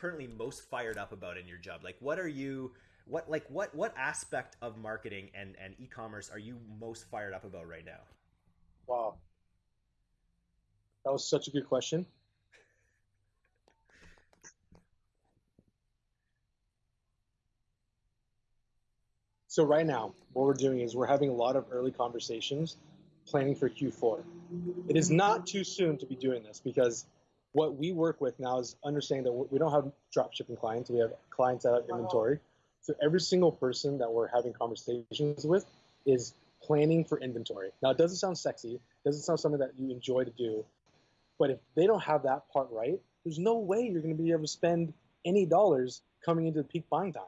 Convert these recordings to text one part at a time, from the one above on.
currently most fired up about in your job? Like, what are you, what like what what aspect of marketing and and e-commerce are you most fired up about right now? Wow, that was such a good question. So right now, what we're doing is we're having a lot of early conversations planning for Q4. It is not too soon to be doing this because what we work with now is understanding that we don't have drop shipping clients. We have clients that have inventory. So every single person that we're having conversations with is planning for inventory. Now it doesn't sound sexy, it doesn't sound something that you enjoy to do, but if they don't have that part right, there's no way you're going to be able to spend any dollars coming into the peak buying time.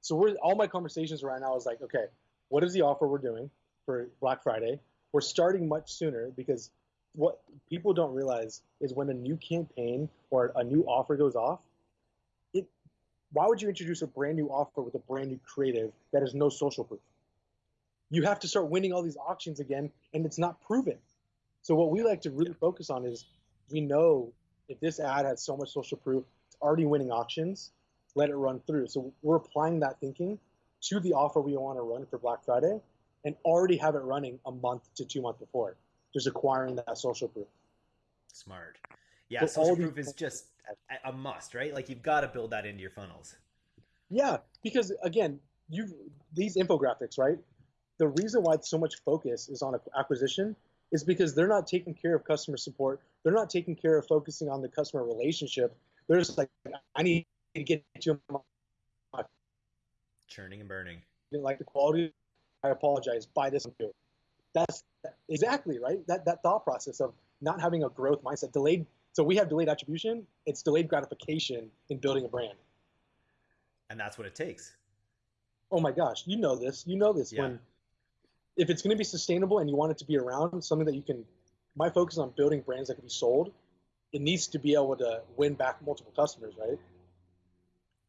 So we're all my conversations right now is like, okay, what is the offer we're doing for Black Friday? We're starting much sooner because what people don't realize is when a new campaign or a new offer goes off, it why would you introduce a brand new offer with a brand new creative that has no social proof? You have to start winning all these auctions again, and it's not proven. So what we like to really focus on is we know if this ad has so much social proof, it's already winning auctions, let it run through. So we're applying that thinking to the offer we want to run for Black Friday and already have it running a month to two months before, just acquiring that social proof. Smart. Yeah, so social proof is just a must, right? Like you've got to build that into your funnels. Yeah, because again, you these infographics, right? The reason why so much focus is on acquisition is because they're not taking care of customer support. They're not taking care of focusing on the customer relationship. They're just like, I need to get to my churning and burning. Didn't like the quality. I apologize. Buy this and do. That's exactly right. That that thought process of not having a growth mindset, delayed. So we have delayed attribution. It's delayed gratification in building a brand. And that's what it takes. Oh my gosh, you know this. You know this. Yeah. When if it's going to be sustainable and you want it to be around, something that you can. My focus on building brands that can be sold. It needs to be able to win back multiple customers, right?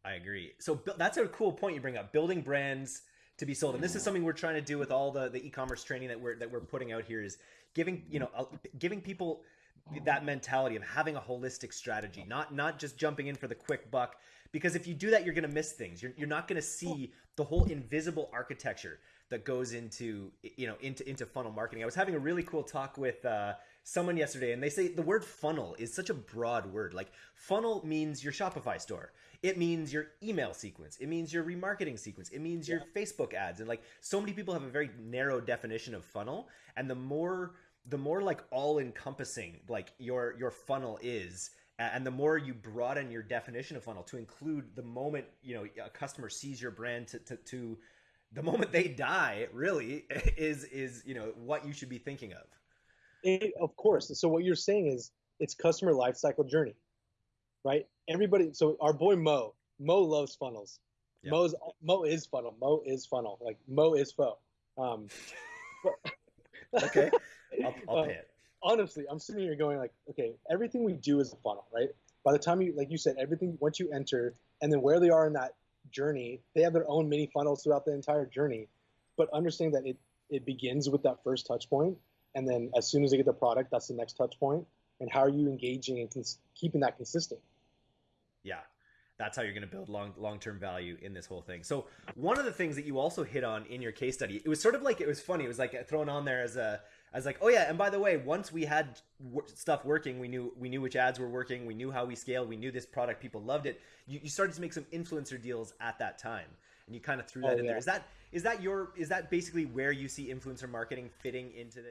I agree. So that's a cool point you bring up. Building brands to be sold, and this is mm. something we're trying to do with all the the e-commerce training that we're that we're putting out here. Is giving you know giving people that mentality of having a holistic strategy, not not just jumping in for the quick buck. Because if you do that, you're going to miss things. You're, you're not going to see the whole invisible architecture that goes into you know into into funnel marketing. I was having a really cool talk with uh, someone yesterday, and they say the word funnel is such a broad word. Like funnel means your Shopify store. It means your email sequence. It means your remarketing sequence. It means your yeah. Facebook ads. And like so many people have a very narrow definition of funnel, and the more the more like all encompassing like your your funnel is and the more you broaden your definition of funnel to include the moment you know a customer sees your brand to, to, to the moment they die really is is you know what you should be thinking of. It, of course. So what you're saying is it's customer life cycle journey right? Everybody so our boy mo mo loves funnels. Yep. mo's mo is funnel. Mo is funnel. Like mo is fo um but, okay. I'll, I'll uh, pay it. honestly i'm sitting here going like okay everything we do is a funnel right? By the time you like you said everything once you enter and then where they are in that journey. They have their own mini funnels throughout the entire journey, but understand that it it begins with that first touch point, and then as soon as they get the product, that's the next touch point. And how are you engaging and cons- keeping that consistent? Yeah, that's how you're going to build long long term value in this whole thing. So one of the things that you also hit on in your case study, it was sort of like it was funny. It was like thrown on there as a as like, oh yeah, and by the way, once we had w- stuff working, we knew we knew which ads were working, we knew how we scaled, we knew this product, people loved it. You, you started to make some influencer deals at that time, and you kind of threw that oh, in yeah. there. Is that is that your is that basically where you see influencer marketing fitting into the